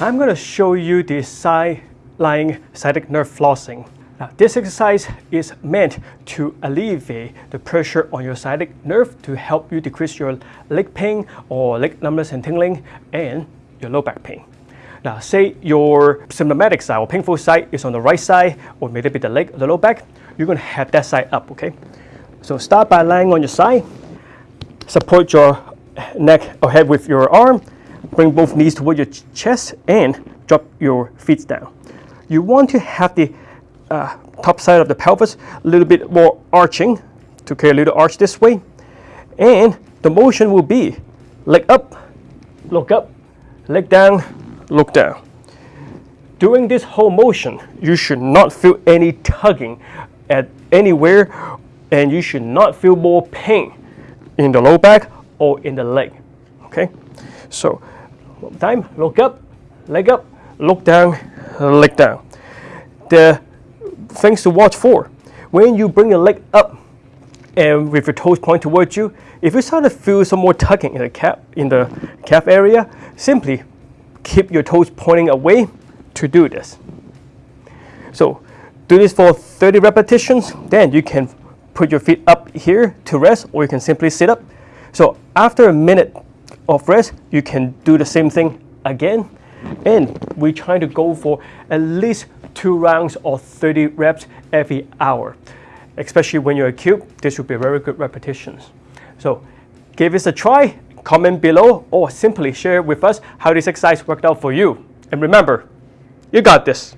I'm going to show you the side lying sciatic nerve flossing. Now, this exercise is meant to alleviate the pressure on your sciatic nerve to help you decrease your leg pain or leg numbness and tingling and your low back pain. Now, say your symptomatic side or painful side is on the right side or maybe the leg or the low back, you're going to have that side up, okay? So start by lying on your side, support your neck or head with your arm, bring both knees toward your chest and drop your feet down. You want to have the uh, top side of the pelvis a little bit more arching to create a little arch this way. And the motion will be leg up, look up, leg down, look down. During this whole motion, you should not feel any tugging at anywhere and you should not feel more pain in the low back or in the leg. Okay? So, time, look up, leg up, look down, leg down. The things to watch for. When you bring your leg up and with your toes point towards you, if you start to feel some more tugging in the calf, in the calf area, simply keep your toes pointing away to do this. So do this for 30 repetitions, then you can put your feet up here to rest or you can simply sit up. So after a minute of rest, you can do the same thing again. And we're trying to go for at least two rounds or 30 reps every hour. Especially when you're acute, this would be very good repetitions. So give this a try, comment below, or simply share with us how this exercise worked out for you. And remember, you got this.